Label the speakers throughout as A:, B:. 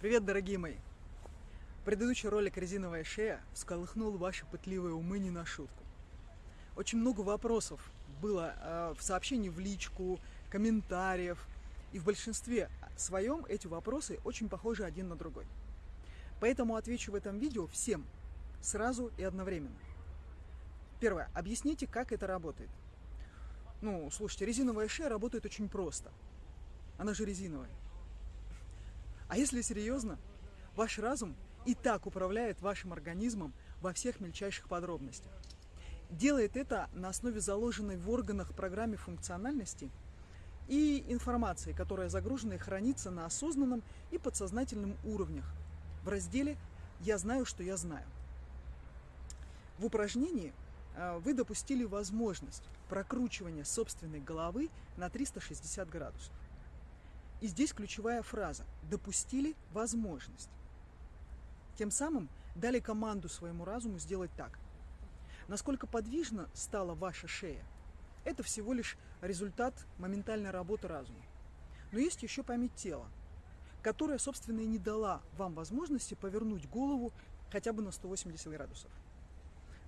A: Привет, дорогие мои! Предыдущий ролик «Резиновая шея» всколыхнул ваши пытливые умы не на шутку. Очень много вопросов было э, в сообщении в личку, комментариев, и в большинстве своем эти вопросы очень похожи один на другой. Поэтому отвечу в этом видео всем, сразу и одновременно. Первое. Объясните, как это работает. Ну, слушайте, резиновая шея работает очень просто. Она же резиновая. А если серьезно, ваш разум и так управляет вашим организмом во всех мельчайших подробностях. Делает это на основе заложенной в органах программе функциональности и информации, которая загружена и хранится на осознанном и подсознательном уровнях в разделе «Я знаю, что я знаю». В упражнении э, вы допустили возможность прокручивания собственной головы на 360 градусов. И здесь ключевая фраза «допустили возможность». Тем самым дали команду своему разуму сделать так. Насколько подвижна стала ваша шея, это всего лишь результат моментальной работы разума. Но есть еще память тела, которая, собственно, и не дала вам возможности повернуть голову хотя бы на 180 градусов.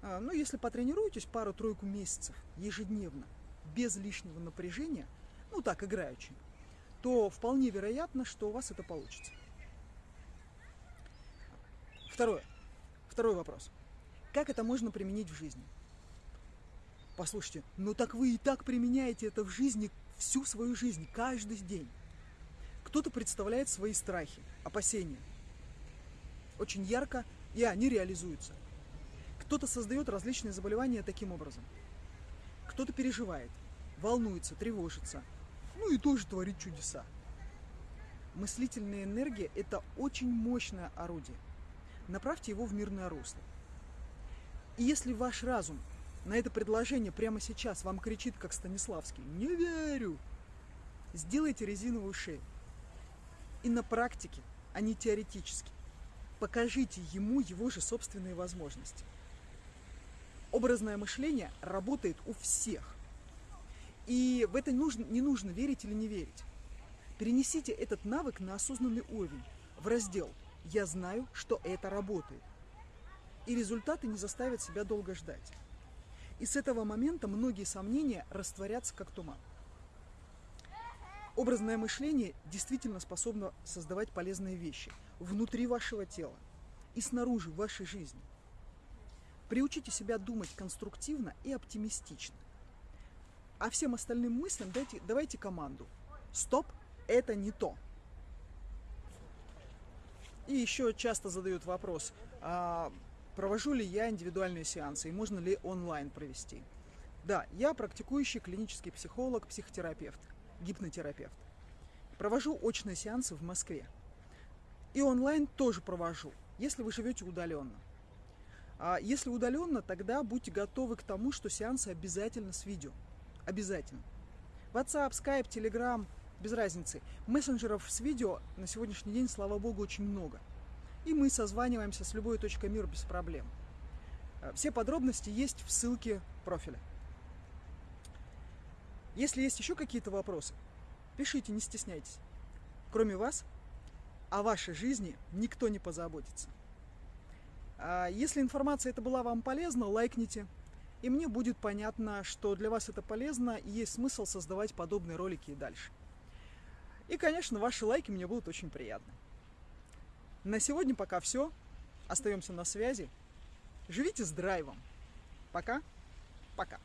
A: А, ну, если потренируетесь пару-тройку месяцев ежедневно, без лишнего напряжения, ну так, играючи, то вполне вероятно, что у вас это получится. Второе. Второй вопрос. Как это можно применить в жизни? Послушайте, ну так вы и так применяете это в жизни всю свою жизнь, каждый день. Кто-то представляет свои страхи, опасения. Очень ярко, и они реализуются. Кто-то создает различные заболевания таким образом. Кто-то переживает, волнуется, тревожится, ну и тоже творит чудеса. Мыслительная энергия – это очень мощное орудие. Направьте его в мирное русло. И если ваш разум на это предложение прямо сейчас вам кричит, как Станиславский, «Не верю!», сделайте резиновую шею. И на практике, а не теоретически, покажите ему его же собственные возможности. Образное мышление работает у всех. И в это нужно, не нужно верить или не верить. Перенесите этот навык на осознанный уровень, в раздел «Я знаю, что это работает». И результаты не заставят себя долго ждать. И с этого момента многие сомнения растворятся как туман. Образное мышление действительно способно создавать полезные вещи внутри вашего тела и снаружи вашей жизни. Приучите себя думать конструктивно и оптимистично. А всем остальным мыслям дайте, давайте команду. Стоп, это не то. И еще часто задают вопрос, а провожу ли я индивидуальные сеансы и можно ли онлайн провести. Да, я практикующий клинический психолог, психотерапевт, гипнотерапевт. Провожу очные сеансы в Москве. И онлайн тоже провожу, если вы живете удаленно. А если удаленно, тогда будьте готовы к тому, что сеансы обязательно с видео. Обязательно. WhatsApp, Skype, Telegram, без разницы. Мессенджеров с видео на сегодняшний день, слава богу, очень много. И мы созваниваемся с любой точкой мира без проблем. Э, все подробности есть в ссылке профиля. Если есть еще какие-то вопросы, пишите, не стесняйтесь. Кроме вас, о вашей жизни никто не позаботится. А если информация эта была вам полезна, лайкните, и мне будет понятно, что для вас это полезно и есть смысл создавать подобные ролики и дальше. И, конечно, ваши лайки мне будут очень приятны. На сегодня пока все. Остаемся на связи. Живите с драйвом. Пока. Пока.